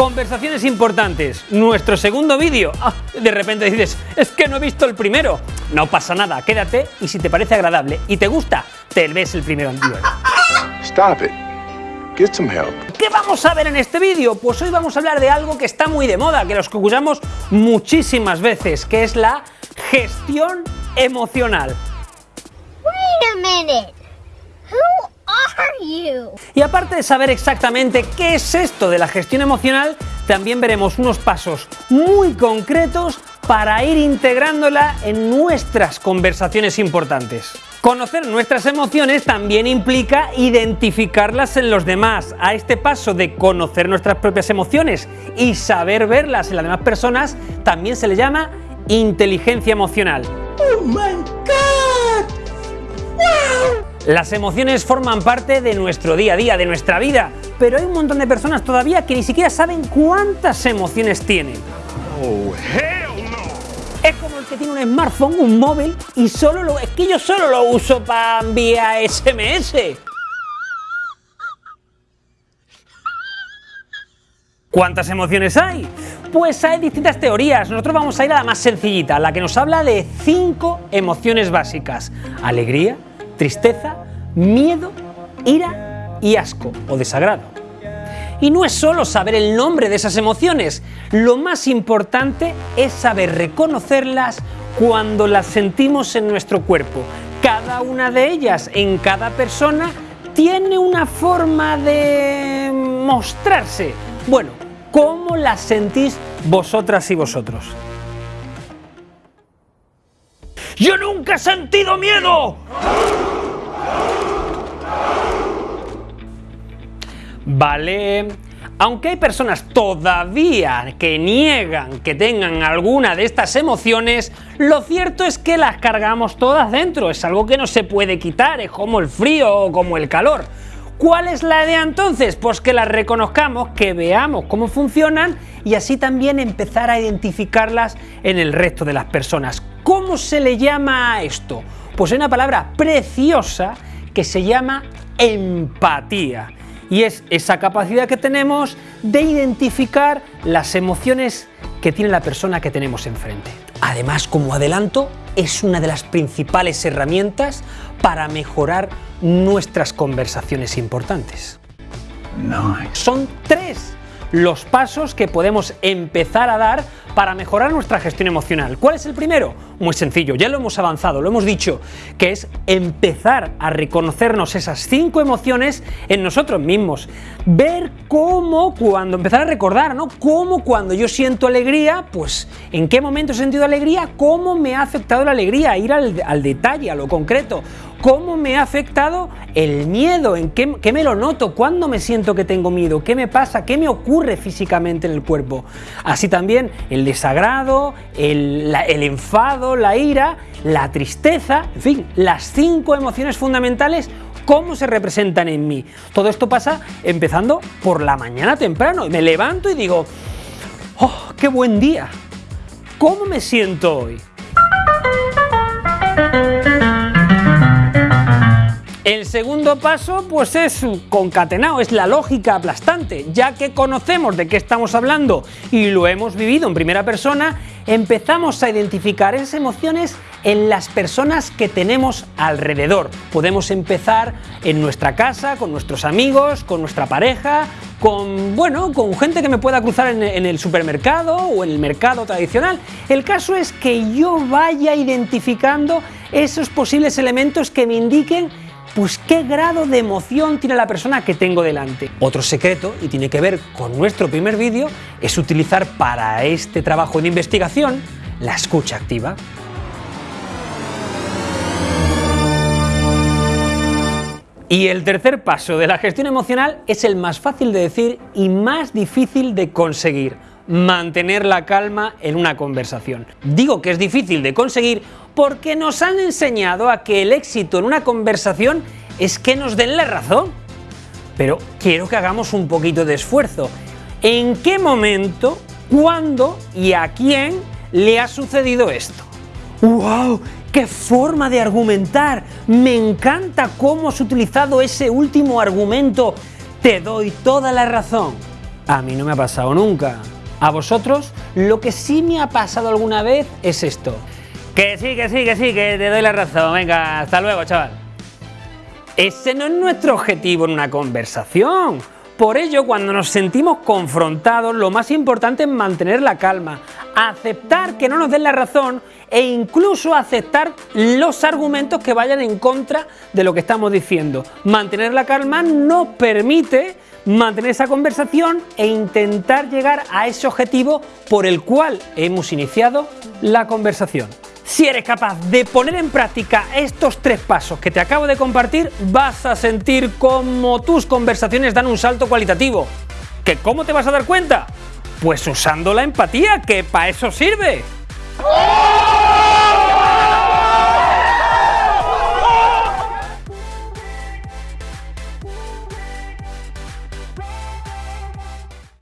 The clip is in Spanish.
Conversaciones importantes, nuestro segundo vídeo. Ah, de repente dices, es que no he visto el primero. No pasa nada, quédate y si te parece agradable y te gusta, te ves el primero anterior. Stop it. Get some help. ¿Qué vamos a ver en este vídeo? Pues hoy vamos a hablar de algo que está muy de moda, que los que usamos muchísimas veces, que es la gestión emocional. Wait a minute. Who? Y aparte de saber exactamente qué es esto de la gestión emocional, también veremos unos pasos muy concretos para ir integrándola en nuestras conversaciones importantes. Conocer nuestras emociones también implica identificarlas en los demás. A este paso de conocer nuestras propias emociones y saber verlas en las demás personas también se le llama inteligencia emocional. ¡Oh my God! Las emociones forman parte de nuestro día a día, de nuestra vida, pero hay un montón de personas todavía que ni siquiera saben cuántas emociones tienen. Es como el que tiene un smartphone, un móvil, y solo lo. Es que yo solo lo uso para enviar SMS. ¿Cuántas emociones hay? Pues hay distintas teorías. Nosotros vamos a ir a la más sencillita, la que nos habla de cinco emociones básicas: alegría, tristeza, miedo, ira y asco o desagrado. Y no es solo saber el nombre de esas emociones, lo más importante es saber reconocerlas cuando las sentimos en nuestro cuerpo. Cada una de ellas en cada persona tiene una forma de mostrarse. Bueno, ¿cómo las sentís vosotras y vosotros? ¡Yo nunca he sentido miedo! Vale. Aunque hay personas todavía que niegan que tengan alguna de estas emociones, lo cierto es que las cargamos todas dentro, es algo que no se puede quitar, es como el frío o como el calor. ¿Cuál es la idea entonces? Pues que las reconozcamos, que veamos cómo funcionan y así también empezar a identificarlas en el resto de las personas. ¿Cómo se le llama a esto? Pues hay una palabra preciosa que se llama empatía y es esa capacidad que tenemos de identificar las emociones que tiene la persona que tenemos enfrente. Además, como adelanto, es una de las principales herramientas para mejorar nuestras conversaciones importantes. Nice. Son tres los pasos que podemos empezar a dar para mejorar nuestra gestión emocional. ¿Cuál es el primero? Muy sencillo, ya lo hemos avanzado, lo hemos dicho, que es empezar a reconocernos esas cinco emociones en nosotros mismos. Ver cómo, cuando empezar a recordar, ¿no? Cómo cuando yo siento alegría, pues en qué momento he sentido alegría, cómo me ha afectado la alegría, ir al, al detalle, a lo concreto. ¿Cómo me ha afectado el miedo? ¿En qué, qué, me lo noto? ¿Cuándo me siento que tengo miedo? ¿Qué me pasa? ¿Qué me ocurre físicamente en el cuerpo? Así también el desagrado, el, el enfado, la ira, la tristeza, en fin, las cinco emociones fundamentales cómo se representan en mí. Todo esto pasa empezando por la mañana temprano. Me levanto y digo, ¡oh, qué buen día! ¿Cómo me siento hoy? El segundo paso pues es concatenado, es la lógica aplastante. Ya que conocemos de qué estamos hablando y lo hemos vivido en primera persona, empezamos a identificar esas emociones en las personas que tenemos alrededor. Podemos empezar en nuestra casa, con nuestros amigos, con nuestra pareja, con, bueno, con gente que me pueda cruzar en, en, el supermercado o en el mercado tradicional. El caso es que yo vaya identificando esos posibles elementos que me indiquen pues qué grado de emoción tiene la persona que tengo delante. Otro secreto, y tiene que ver con nuestro primer vídeo, es utilizar para este trabajo de investigación la escucha activa. Y el tercer paso de la gestión emocional es el más fácil de decir y más difícil de conseguir mantener la calma en una conversación. Digo que es difícil de conseguir porque nos han enseñado a que el éxito en una conversación es que nos den la razón. Pero quiero que hagamos un poquito de esfuerzo. ¿En qué momento, cuándo y a quién le ha sucedido esto? ¡Wow! ¡Qué forma de argumentar! Me encanta cómo has utilizado ese último argumento. Te doy toda la razón. A mí no me ha pasado nunca. A vosotros, lo que sí me ha pasado alguna vez es esto. Que sí, que sí, que sí, que te doy la razón. Venga, hasta luego, chaval. Ese no es nuestro objetivo en una conversación. Por ello, cuando nos sentimos confrontados, lo más importante es mantener la calma, aceptar que no nos den la razón e incluso aceptar los argumentos que vayan en contra de lo que estamos diciendo. Mantener la calma nos permite mantener esa conversación e intentar llegar a ese objetivo por el cual hemos iniciado la conversación. Si eres capaz de poner en práctica estos tres pasos que te acabo de compartir, vas a sentir cómo tus conversaciones dan un salto cualitativo. ¿Que cómo te vas a dar cuenta? Pues usando la empatía, que para eso sirve.